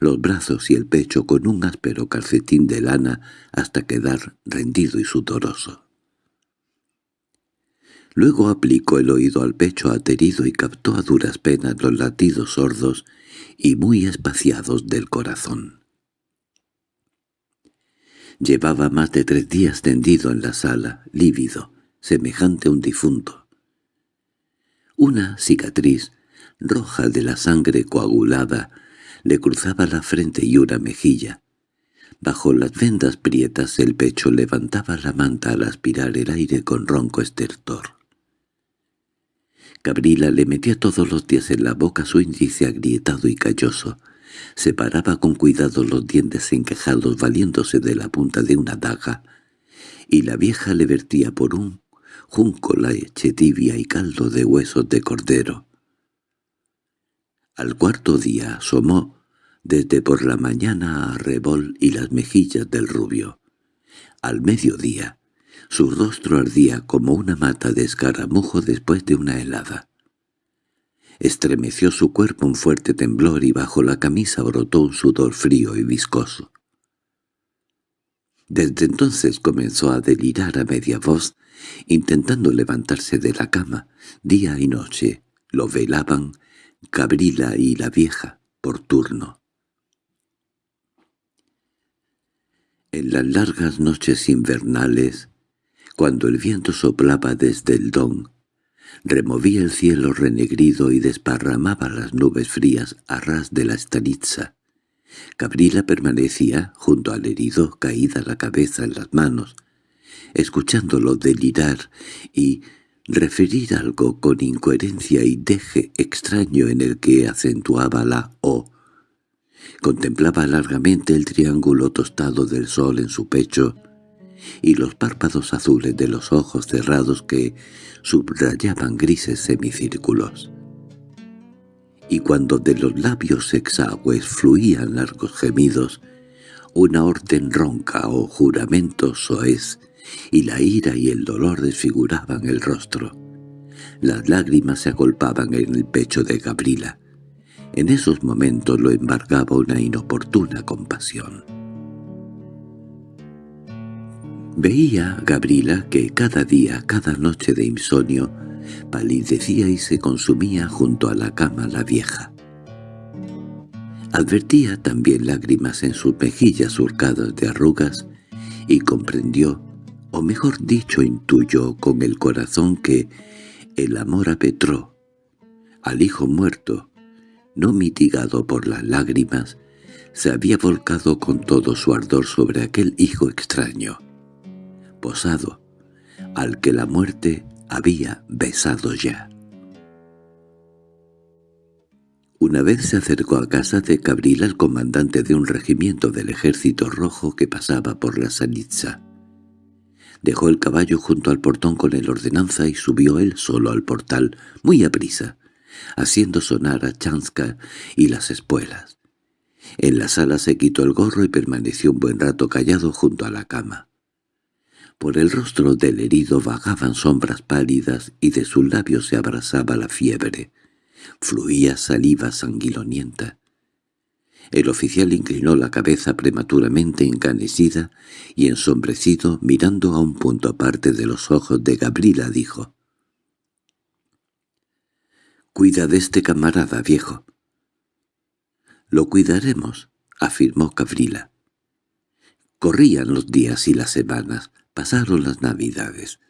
los brazos y el pecho con un áspero calcetín de lana hasta quedar rendido y sudoroso. Luego aplicó el oído al pecho aterido y captó a duras penas los latidos sordos y muy espaciados del corazón. Llevaba más de tres días tendido en la sala, lívido, semejante a un difunto. Una cicatriz, roja de la sangre coagulada, le cruzaba la frente y una mejilla. Bajo las vendas prietas el pecho levantaba la manta al aspirar el aire con ronco estertor. Gabriela le metía todos los días en la boca su índice agrietado y calloso. Separaba con cuidado los dientes enquejados valiéndose de la punta de una daga, y la vieja le vertía por un junco la leche tibia y caldo de huesos de cordero. Al cuarto día asomó desde por la mañana a Rebol y las mejillas del rubio. Al mediodía, su rostro ardía como una mata de escaramujo después de una helada. Estremeció su cuerpo un fuerte temblor y bajo la camisa brotó un sudor frío y viscoso. Desde entonces comenzó a delirar a media voz, intentando levantarse de la cama. Día y noche lo velaban Gabrila y la vieja, por turno. En las largas noches invernales, cuando el viento soplaba desde el don, removía el cielo renegrido y desparramaba las nubes frías a ras de la estanitza. Gabriela permanecía junto al herido, caída la cabeza en las manos, escuchándolo delirar y referir algo con incoherencia y deje extraño en el que acentuaba la O. Contemplaba largamente el triángulo tostado del sol en su pecho y los párpados azules de los ojos cerrados que subrayaban grises semicírculos. Y cuando de los labios exagües fluían largos gemidos, una orden ronca o juramento soez, y la ira y el dolor desfiguraban el rostro. Las lágrimas se agolpaban en el pecho de Gabriela. En esos momentos lo embargaba una inoportuna compasión. Veía Gabriela que cada día, cada noche de insomnio, palidecía y se consumía junto a la cama la vieja. Advertía también lágrimas en sus mejillas surcadas de arrugas y comprendió, o mejor dicho intuyó con el corazón que el amor a Petro, al hijo muerto, no mitigado por las lágrimas, se había volcado con todo su ardor sobre aquel hijo extraño, posado, al que la muerte había besado ya. Una vez se acercó a casa de Cabrila el comandante de un regimiento del ejército rojo que pasaba por la Sanitza. Dejó el caballo junto al portón con el ordenanza y subió él solo al portal, muy a prisa, haciendo sonar a Chanska y las espuelas. En la sala se quitó el gorro y permaneció un buen rato callado junto a la cama. Por el rostro del herido vagaban sombras pálidas y de sus labios se abrazaba la fiebre. Fluía saliva sanguinolenta. El oficial inclinó la cabeza prematuramente encanecida y ensombrecido, mirando a un punto aparte de los ojos de Gabriela, dijo «Cuida de este camarada, viejo». «Lo cuidaremos», afirmó Gabriela. Corrían los días y las semanas. Pasaron las navidades.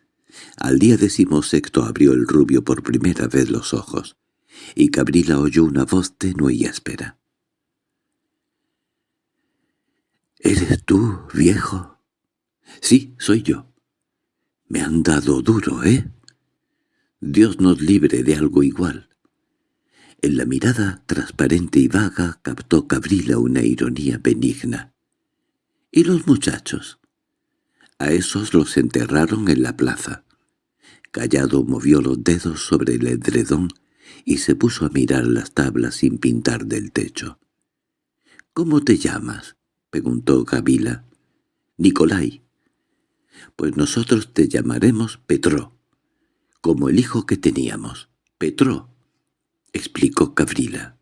Al día decimosexto abrió el rubio por primera vez los ojos, y Cabrila oyó una voz tenue y áspera. —¿Eres tú, viejo? —Sí, soy yo. —Me han dado duro, ¿eh? Dios nos libre de algo igual. En la mirada transparente y vaga captó Cabrila una ironía benigna. —¿Y los muchachos? A esos los enterraron en la plaza. Callado movió los dedos sobre el edredón y se puso a mirar las tablas sin pintar del techo. —¿Cómo te llamas? —preguntó Gavila. —Nicolai. —Pues nosotros te llamaremos Petro, como el hijo que teníamos. Petro —explicó Gavrila.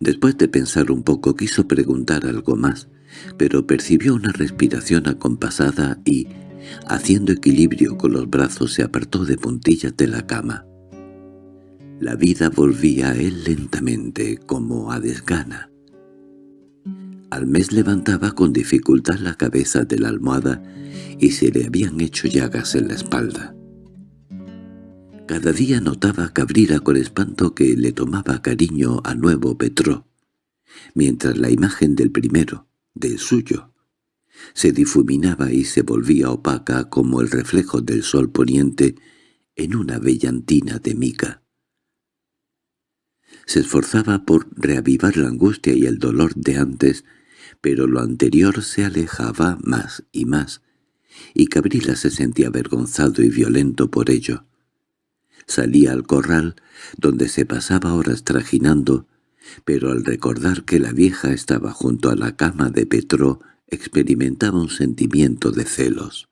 Después de pensar un poco quiso preguntar algo más, pero percibió una respiración acompasada y, Haciendo equilibrio con los brazos se apartó de puntillas de la cama. La vida volvía a él lentamente, como a desgana. Al mes levantaba con dificultad la cabeza de la almohada y se le habían hecho llagas en la espalda. Cada día notaba a Cabrera con espanto que le tomaba cariño a nuevo Petro, mientras la imagen del primero, del suyo, se difuminaba y se volvía opaca como el reflejo del sol poniente en una bellantina de mica. Se esforzaba por reavivar la angustia y el dolor de antes, pero lo anterior se alejaba más y más, y Cabrila se sentía avergonzado y violento por ello. Salía al corral, donde se pasaba horas trajinando, pero al recordar que la vieja estaba junto a la cama de Petro, experimentaba un sentimiento de celos.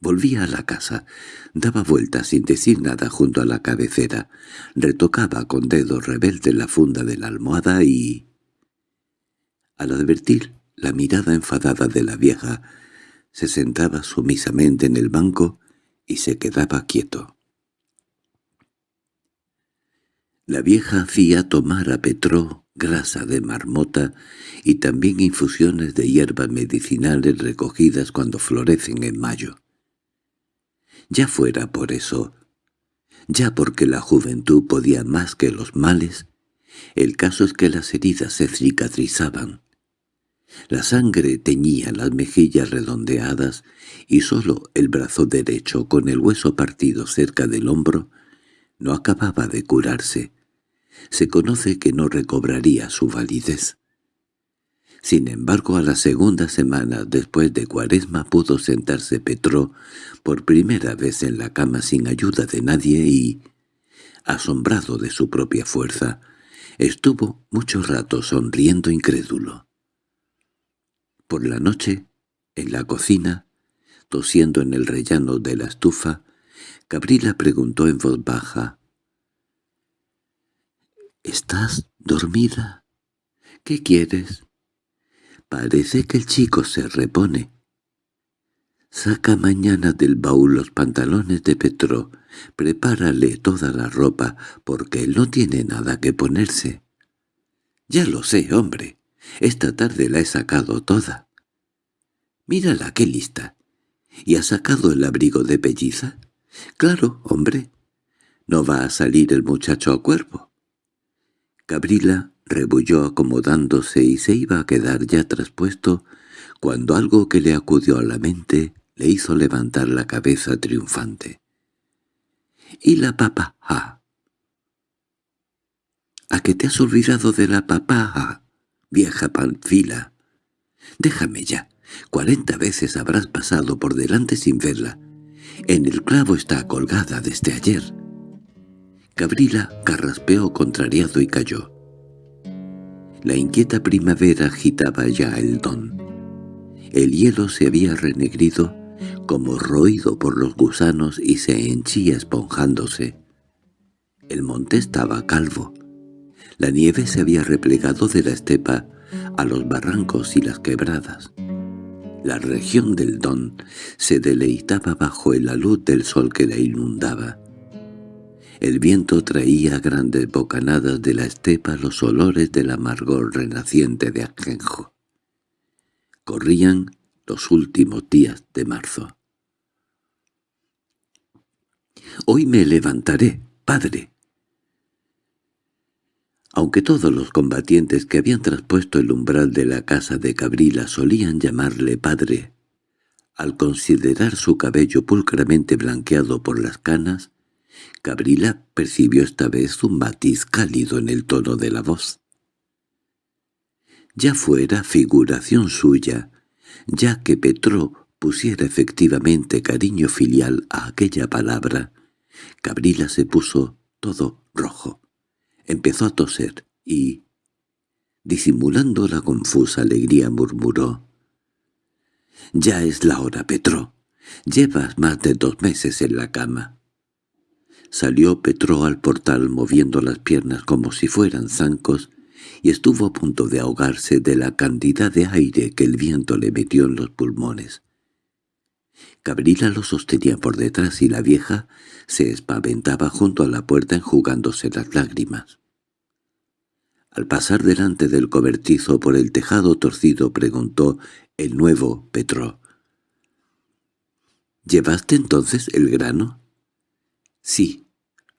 Volvía a la casa, daba vueltas sin decir nada junto a la cabecera, retocaba con dedos rebeldes la funda de la almohada y... Al advertir la mirada enfadada de la vieja, se sentaba sumisamente en el banco y se quedaba quieto. La vieja hacía tomar a Petró grasa de marmota y también infusiones de hierbas medicinales recogidas cuando florecen en mayo. Ya fuera por eso, ya porque la juventud podía más que los males, el caso es que las heridas se cicatrizaban. La sangre teñía las mejillas redondeadas y sólo el brazo derecho con el hueso partido cerca del hombro no acababa de curarse. Se conoce que no recobraría su validez. Sin embargo, a la segunda semana después de Cuaresma pudo sentarse Petro por primera vez en la cama sin ayuda de nadie y, asombrado de su propia fuerza, estuvo mucho rato sonriendo incrédulo. Por la noche, en la cocina, tosiendo en el rellano de la estufa, Gabriela preguntó en voz baja. —¿Estás dormida? ¿Qué quieres? Parece que el chico se repone. Saca mañana del baúl los pantalones de Petro, prepárale toda la ropa, porque él no tiene nada que ponerse. —Ya lo sé, hombre. Esta tarde la he sacado toda. Mírala, qué lista. ¿Y ha sacado el abrigo de pelliza? Claro, hombre. No va a salir el muchacho a cuerpo. Gabriela rebulló acomodándose y se iba a quedar ya traspuesto cuando algo que le acudió a la mente le hizo levantar la cabeza triunfante. —¿Y la papá? ¿A qué te has olvidado de la papá? vieja panfila. Déjame ya. Cuarenta veces habrás pasado por delante sin verla. En el clavo está colgada desde ayer. Gabriela carraspeó contrariado y cayó. La inquieta primavera agitaba ya el don. El hielo se había renegrido, como roído por los gusanos y se henchía esponjándose. El monte estaba calvo. La nieve se había replegado de la estepa a los barrancos y las quebradas. La región del Don se deleitaba bajo la luz del sol que la inundaba. El viento traía grandes bocanadas de la estepa los olores del amargor renaciente de ajenjo. Corrían los últimos días de marzo. «Hoy me levantaré, padre», aunque todos los combatientes que habían traspuesto el umbral de la casa de Cabrila solían llamarle padre, al considerar su cabello pulcramente blanqueado por las canas, Cabrila percibió esta vez un matiz cálido en el tono de la voz. Ya fuera figuración suya, ya que Petró pusiera efectivamente cariño filial a aquella palabra, Cabrila se puso todo rojo. Empezó a toser y, disimulando la confusa alegría, murmuró. «Ya es la hora, Petro. Llevas más de dos meses en la cama». Salió Petro al portal moviendo las piernas como si fueran zancos y estuvo a punto de ahogarse de la cantidad de aire que el viento le metió en los pulmones. Cabrila lo sostenía por detrás y la vieja se espaventaba junto a la puerta enjugándose las lágrimas. Al pasar delante del cobertizo por el tejado torcido preguntó el nuevo Petro. —¿Llevaste entonces el grano? —Sí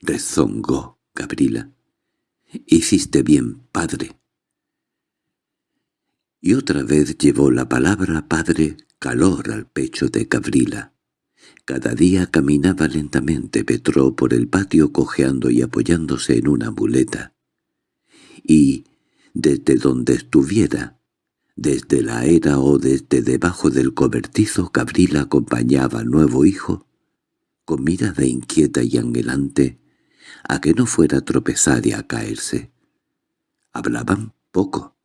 —rezongó Gabriela. —Hiciste bien, padre. Y otra vez llevó la palabra padre calor al pecho de Gabriela. Cada día caminaba lentamente Petro por el patio cojeando y apoyándose en una muleta. Y, desde donde estuviera, desde la era o desde debajo del cobertizo, Gabriela acompañaba al nuevo hijo, con mirada inquieta y anhelante, a que no fuera a tropezar y a caerse. Hablaban poco.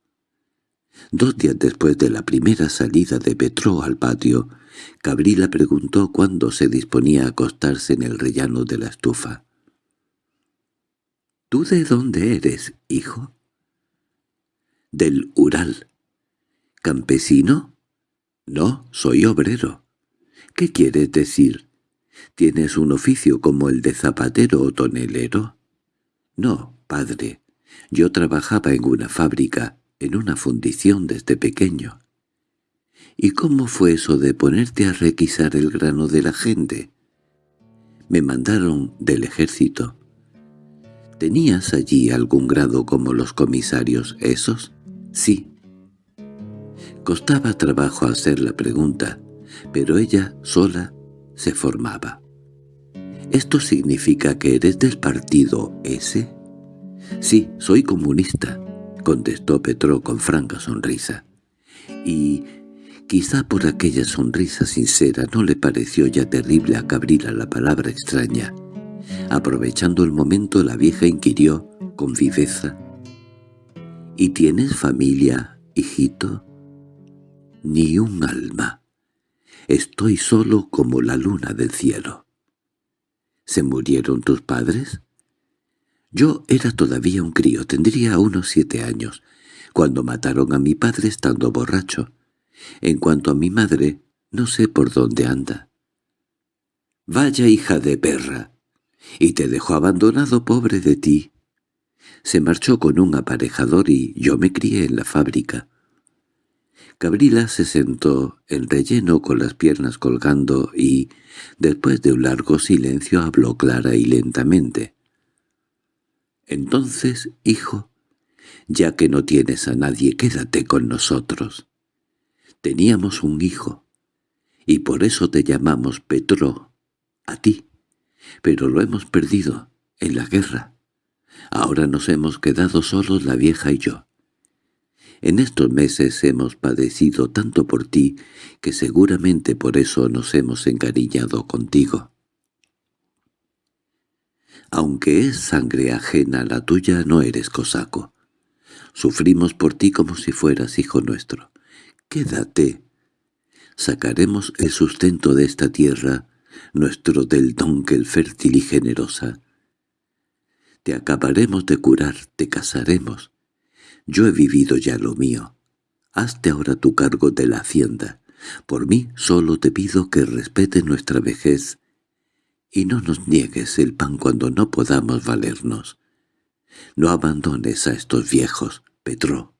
Dos días después de la primera salida de Petro al patio, Gabriela preguntó cuándo se disponía a acostarse en el rellano de la estufa. —¿Tú de dónde eres, hijo? —Del Ural. —¿Campesino? —No, soy obrero. —¿Qué quieres decir? ¿Tienes un oficio como el de zapatero o tonelero? —No, padre. Yo trabajaba en una fábrica, en una fundición desde pequeño. —¿Y cómo fue eso de ponerte a requisar el grano de la gente? Me mandaron del ejército. ¿Tenías allí algún grado como los comisarios esos? Sí. Costaba trabajo hacer la pregunta, pero ella sola se formaba. ¿Esto significa que eres del partido ese? Sí, soy comunista, contestó Petro con franca sonrisa. Y quizá por aquella sonrisa sincera no le pareció ya terrible a Cabrila la palabra extraña. Aprovechando el momento la vieja inquirió con viveza. —¿Y tienes familia, hijito? —Ni un alma. Estoy solo como la luna del cielo. ¿Se murieron tus padres? Yo era todavía un crío, tendría unos siete años, cuando mataron a mi padre estando borracho. En cuanto a mi madre, no sé por dónde anda. —Vaya hija de perra. Y te dejó abandonado, pobre de ti. Se marchó con un aparejador y yo me crié en la fábrica. Gabriela se sentó en relleno con las piernas colgando y, después de un largo silencio, habló clara y lentamente. «Entonces, hijo, ya que no tienes a nadie, quédate con nosotros. Teníamos un hijo, y por eso te llamamos Petro, a ti, pero lo hemos perdido en la guerra. Ahora nos hemos quedado solos la vieja y yo. En estos meses hemos padecido tanto por ti que seguramente por eso nos hemos encariñado contigo. Aunque es sangre ajena la tuya, no eres cosaco. Sufrimos por ti como si fueras hijo nuestro. Quédate. Sacaremos el sustento de esta tierra, nuestro del donkel fértil y generosa. Te acabaremos de curar, te casaremos, yo he vivido ya lo mío. Hazte ahora tu cargo de la hacienda. Por mí solo te pido que respetes nuestra vejez y no nos niegues el pan cuando no podamos valernos. No abandones a estos viejos, Petro.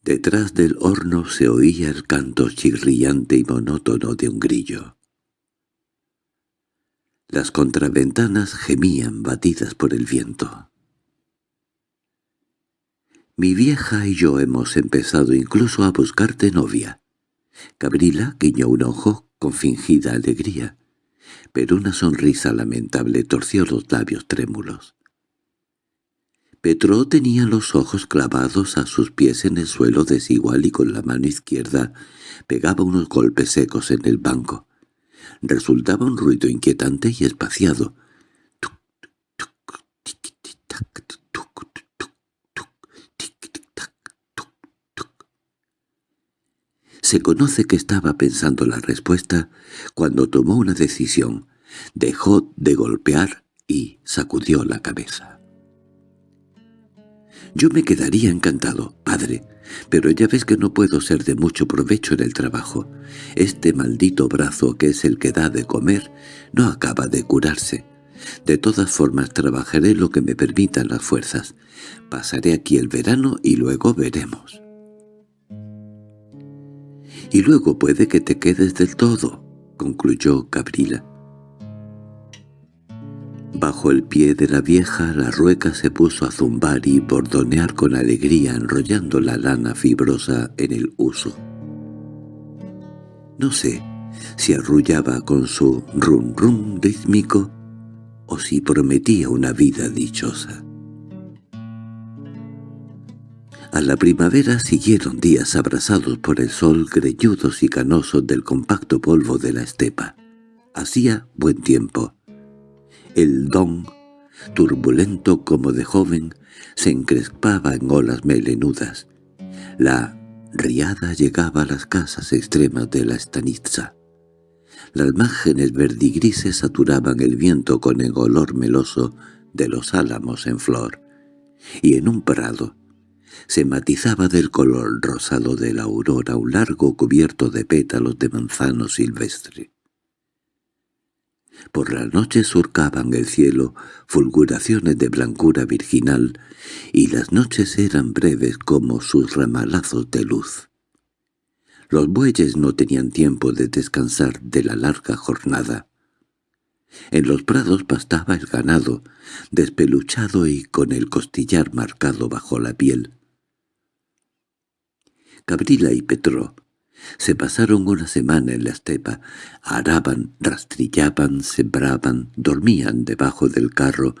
Detrás del horno se oía el canto chirriante y monótono de un grillo. Las contraventanas gemían batidas por el viento. Mi vieja y yo hemos empezado incluso a buscarte novia. Gabriela guiñó un ojo con fingida alegría, pero una sonrisa lamentable torció los labios trémulos. Petro tenía los ojos clavados a sus pies en el suelo desigual y con la mano izquierda pegaba unos golpes secos en el banco. Resultaba un ruido inquietante y espaciado, Se conoce que estaba pensando la respuesta cuando tomó una decisión, dejó de golpear y sacudió la cabeza. Yo me quedaría encantado, padre, pero ya ves que no puedo ser de mucho provecho en el trabajo. Este maldito brazo que es el que da de comer no acaba de curarse. De todas formas trabajaré lo que me permitan las fuerzas. Pasaré aquí el verano y luego veremos. Y luego puede que te quedes del todo, concluyó Cabrila. Bajo el pie de la vieja la rueca se puso a zumbar y bordonear con alegría enrollando la lana fibrosa en el uso. No sé si arrullaba con su rum rum rítmico o si prometía una vida dichosa. La primavera siguieron días abrasados por el sol greñudos y canosos del compacto polvo de la estepa. Hacía buen tiempo. El don, turbulento como de joven, se encrespaba en olas melenudas. La riada llegaba a las casas extremas de la estanitza. Las márgenes verdigrises saturaban el viento con el olor meloso de los álamos en flor, y en un prado se matizaba del color rosado de la aurora un largo cubierto de pétalos de manzano silvestre. Por la noche surcaban el cielo fulguraciones de blancura virginal, y las noches eran breves como sus ramalazos de luz. Los bueyes no tenían tiempo de descansar de la larga jornada. En los prados pastaba el ganado, despeluchado y con el costillar marcado bajo la piel. Cabrila y Petro se pasaron una semana en la estepa, araban, rastrillaban, sembraban, dormían debajo del carro,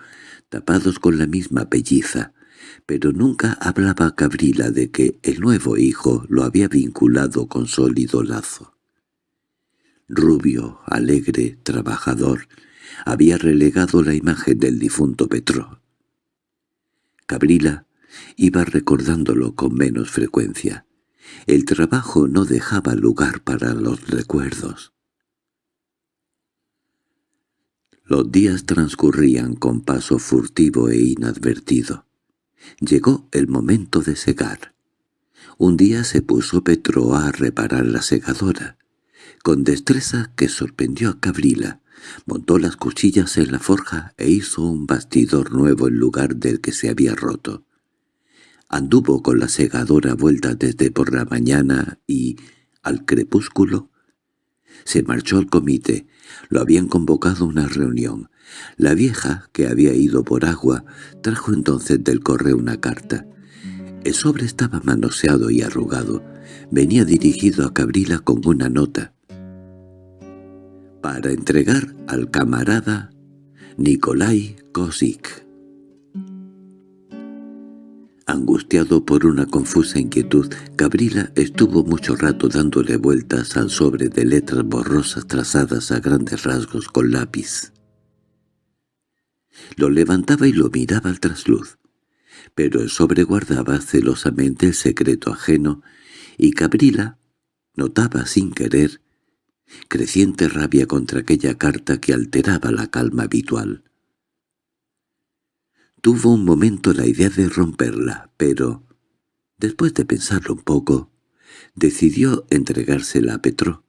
tapados con la misma pelliza, pero nunca hablaba Cabrila de que el nuevo hijo lo había vinculado con sólido lazo. Rubio, alegre, trabajador, había relegado la imagen del difunto Petro. Cabrila iba recordándolo con menos frecuencia. El trabajo no dejaba lugar para los recuerdos. Los días transcurrían con paso furtivo e inadvertido. Llegó el momento de segar. Un día se puso Petro a reparar la segadora. Con destreza que sorprendió a Cabrila, montó las cuchillas en la forja e hizo un bastidor nuevo en lugar del que se había roto. Anduvo con la segadora vuelta desde por la mañana y, al crepúsculo, se marchó al comité. Lo habían convocado una reunión. La vieja, que había ido por agua, trajo entonces del correo una carta. El sobre estaba manoseado y arrugado. Venía dirigido a Cabrila con una nota. Para entregar al camarada Nikolai Kosik. Angustiado por una confusa inquietud, Gabriela estuvo mucho rato dándole vueltas al sobre de letras borrosas trazadas a grandes rasgos con lápiz. Lo levantaba y lo miraba al trasluz, pero el sobre guardaba celosamente el secreto ajeno, y Gabriela notaba sin querer creciente rabia contra aquella carta que alteraba la calma habitual. Tuvo un momento la idea de romperla, pero, después de pensarlo un poco, decidió entregársela a Petro.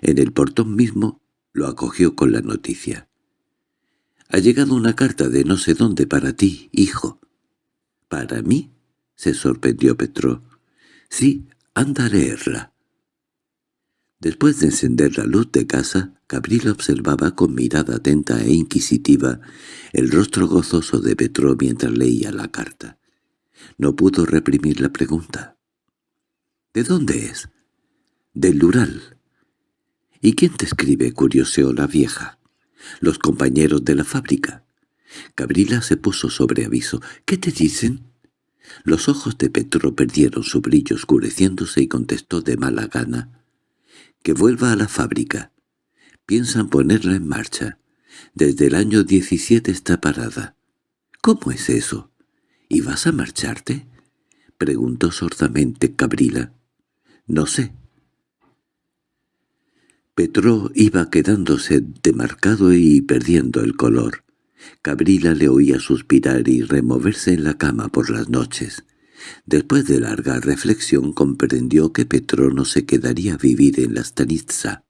En el portón mismo lo acogió con la noticia. «Ha llegado una carta de no sé dónde para ti, hijo». «¿Para mí?» se sorprendió Petro. «Sí, anda a leerla». Después de encender la luz de casa, Gabriel observaba con mirada atenta e inquisitiva el rostro gozoso de Petro mientras leía la carta. No pudo reprimir la pregunta. —¿De dónde es? —Del Lural. —¿Y quién te escribe? —curioseó la vieja. —Los compañeros de la fábrica. Gabriela se puso sobre aviso. —¿Qué te dicen? Los ojos de Petro perdieron su brillo oscureciéndose y contestó de mala gana que vuelva a la fábrica. Piensan ponerla en marcha. Desde el año 17 está parada. ¿Cómo es eso? ¿Y vas a marcharte? Preguntó sordamente Cabrila. No sé. Petro iba quedándose demarcado y perdiendo el color. Cabrila le oía suspirar y removerse en la cama por las noches. Después de larga reflexión comprendió que Petro no se quedaría a vivir en la Stanitza,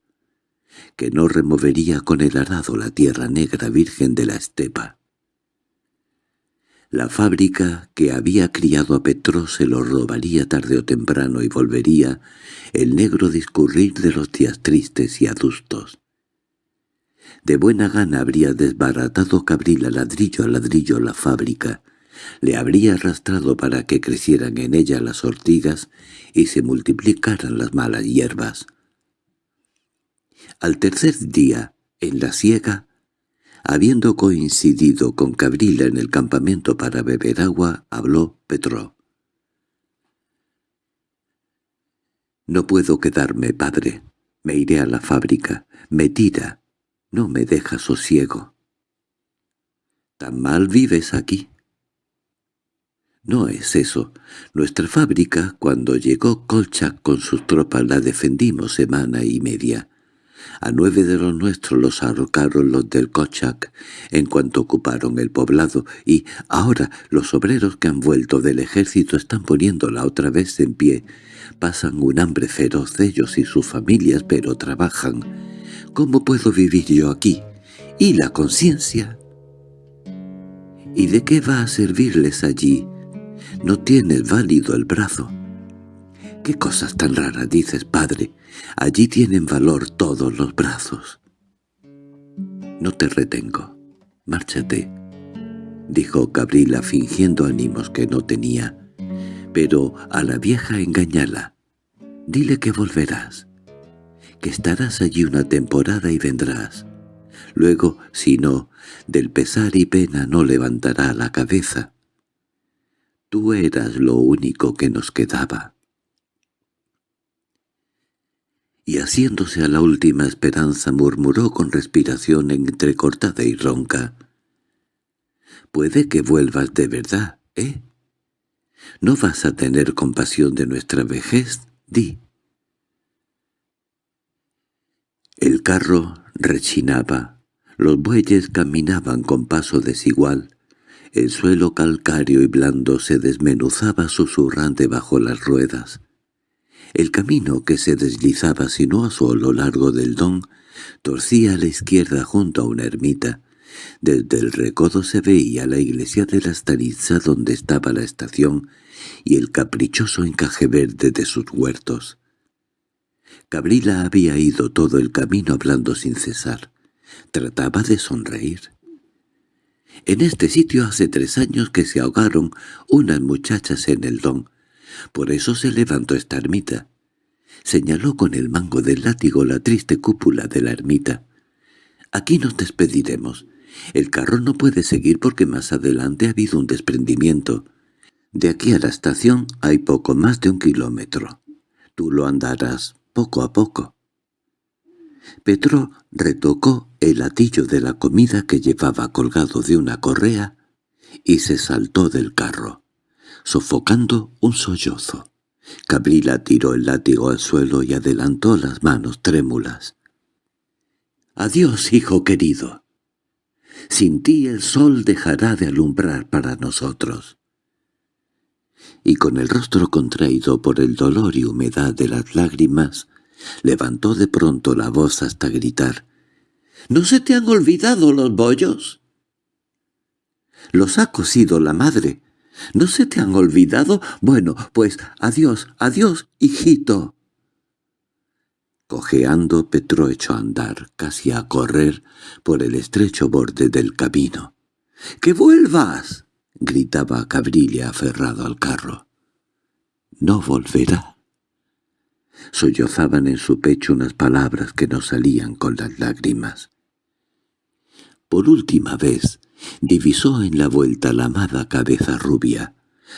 que no removería con el arado la tierra negra virgen de la estepa. La fábrica que había criado a Petro se lo robaría tarde o temprano y volvería el negro discurrir de los días tristes y adustos. De buena gana habría desbaratado Cabrila ladrillo a ladrillo la fábrica, le habría arrastrado para que crecieran en ella las ortigas y se multiplicaran las malas hierbas. Al tercer día, en la siega, habiendo coincidido con Cabrila en el campamento para beber agua, habló Petro. «No puedo quedarme, padre. Me iré a la fábrica. Me tira. No me deja sosiego». «¿Tan mal vives aquí?» No es eso. Nuestra fábrica, cuando llegó Kolchak con sus tropas, la defendimos semana y media. A nueve de los nuestros los arrocaron los del Kolchak en cuanto ocuparon el poblado, y ahora los obreros que han vuelto del ejército están poniéndola otra vez en pie. Pasan un hambre feroz ellos y sus familias, pero trabajan. ¿Cómo puedo vivir yo aquí? ¿Y la conciencia? ¿Y de qué va a servirles allí? No tienes válido el brazo. —¿Qué cosas tan raras dices, padre? Allí tienen valor todos los brazos. —No te retengo. Márchate —dijo Cabrila fingiendo ánimos que no tenía. Pero a la vieja engañala. Dile que volverás, que estarás allí una temporada y vendrás. Luego, si no, del pesar y pena no levantará la cabeza. Tú eras lo único que nos quedaba. Y haciéndose a la última esperanza murmuró con respiración entrecortada y ronca. «Puede que vuelvas de verdad, ¿eh? ¿No vas a tener compasión de nuestra vejez? Di». El carro rechinaba, los bueyes caminaban con paso desigual, el suelo calcáreo y blando se desmenuzaba susurrante bajo las ruedas. El camino que se deslizaba sinuoso a lo largo del don torcía a la izquierda junto a una ermita. Desde el recodo se veía la iglesia de la Staritza donde estaba la estación y el caprichoso encaje verde de sus huertos. Cabrila había ido todo el camino hablando sin cesar. Trataba de sonreír. En este sitio hace tres años que se ahogaron unas muchachas en el don. Por eso se levantó esta ermita. Señaló con el mango del látigo la triste cúpula de la ermita. Aquí nos despediremos. El carro no puede seguir porque más adelante ha habido un desprendimiento. De aquí a la estación hay poco más de un kilómetro. Tú lo andarás poco a poco. Petro retocó el latillo de la comida que llevaba colgado de una correa y se saltó del carro, sofocando un sollozo. Cabrila tiró el látigo al suelo y adelantó las manos trémulas. «Adiós, hijo querido. Sin ti el sol dejará de alumbrar para nosotros». Y con el rostro contraído por el dolor y humedad de las lágrimas, Levantó de pronto la voz hasta gritar. —¿No se te han olvidado los bollos? —Los ha cosido la madre. ¿No se te han olvidado? Bueno, pues adiós, adiós, hijito. Cojeando, Petro echó a andar, casi a correr, por el estrecho borde del camino. —¡Que vuelvas! —gritaba Cabrilla aferrado al carro. —No volverá. Sollozaban en su pecho unas palabras que no salían con las lágrimas. Por última vez divisó en la vuelta la amada cabeza rubia.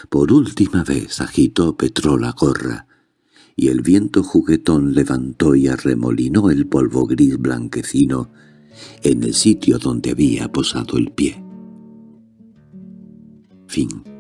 Por última vez agitó Petro la gorra, y el viento juguetón levantó y arremolinó el polvo gris blanquecino en el sitio donde había posado el pie. Fin